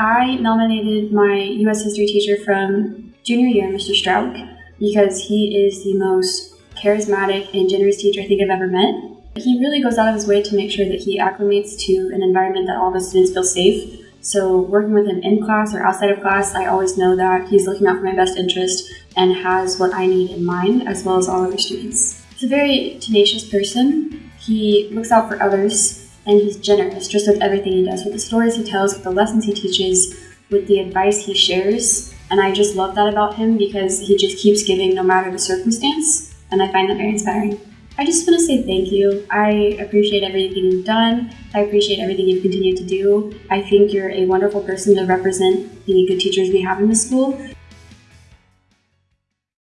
I nominated my U.S. history teacher from junior year, Mr. Strauch, because he is the most charismatic and generous teacher I think I've ever met. He really goes out of his way to make sure that he acclimates to an environment that all the students feel safe. So, working with him in class or outside of class, I always know that he's looking out for my best interest and has what I need in mind, as well as all other students. He's a very tenacious person. He looks out for others and he's generous just with everything he does, with the stories he tells, with the lessons he teaches, with the advice he shares. And I just love that about him because he just keeps giving no matter the circumstance. And I find that very inspiring. I just want to say thank you. I appreciate everything you've done. I appreciate everything you've continued to do. I think you're a wonderful person to represent the good teachers we have in the school.